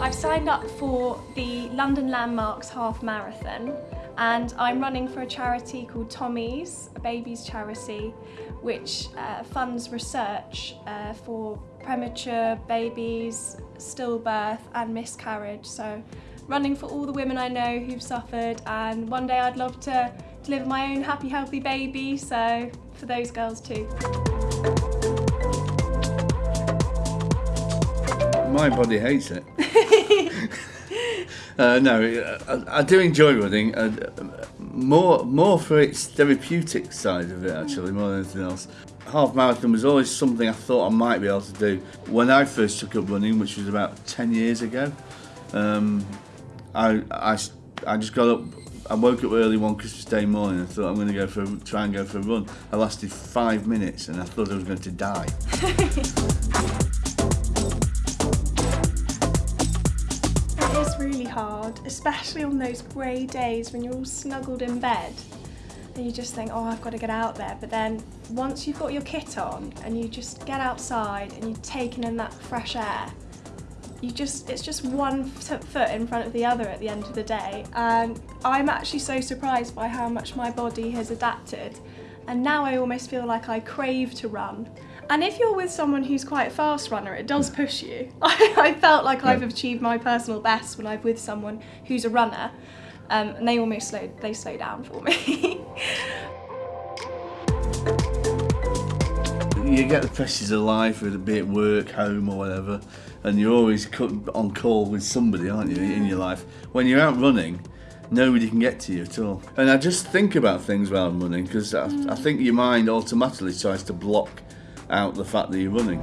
I've signed up for the London Landmarks Half Marathon and I'm running for a charity called Tommy's, a babies charity, which uh, funds research uh, for premature babies, stillbirth and miscarriage. So running for all the women I know who've suffered and one day I'd love to deliver my own happy healthy baby, so for those girls too. My body hates it. uh, no, I, I, do enjoy running. Uh, more, more for its therapeutic side of it, actually, more than anything else. Half marathon was always something I thought I might be able to do. When I first took up running, which was about 10 years ago, um, I, I, I just got up I woke up early one Christmas Day morning and thought I'm going to go for a, try and go for a run. I lasted five minutes and I thought I was going to die. It is really hard, especially on those grey days when you're all snuggled in bed and you just think, oh, I've got to get out there. But then once you've got your kit on and you just get outside and you're taking in that fresh air, you just it's just one foot in front of the other at the end of the day. And I'm actually so surprised by how much my body has adapted. And now I almost feel like I crave to run. And if you're with someone who's quite a fast runner, it does push you. I, I felt like yeah. I've achieved my personal best when I'm with someone who's a runner, um, and they almost slow, they slow down for me. you get the pressures of life, with be it work, home or whatever, and you're always on call with somebody, aren't you, in your life. When you're out running, nobody can get to you at all. And I just think about things while I'm running because I, mm. I think your mind automatically tries to block out the fact that you're running.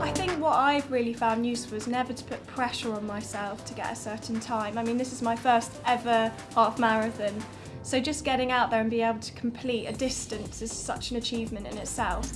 I think what I've really found useful is never to put pressure on myself to get a certain time. I mean, this is my first ever half marathon, so just getting out there and being able to complete a distance is such an achievement in itself.